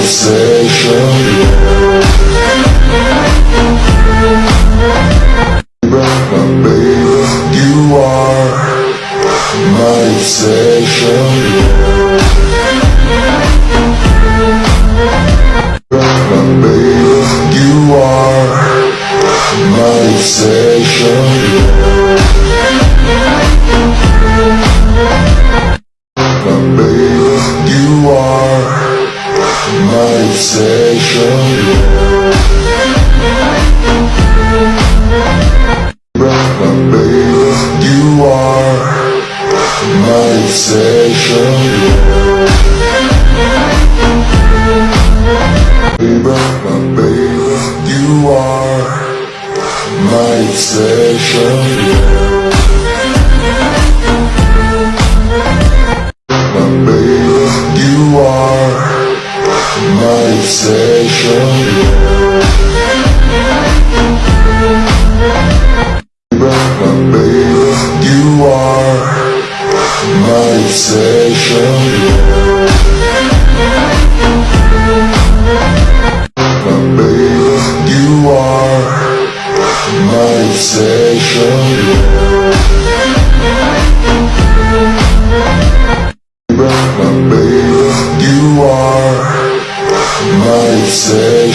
sensation My baby, you are my obsession. My baby, you are my obsession. My baby sensation baby, you are my obsession. Brother, baby, you are my My obsession, My baby, you are my obsession My baby, you are my obsession My baby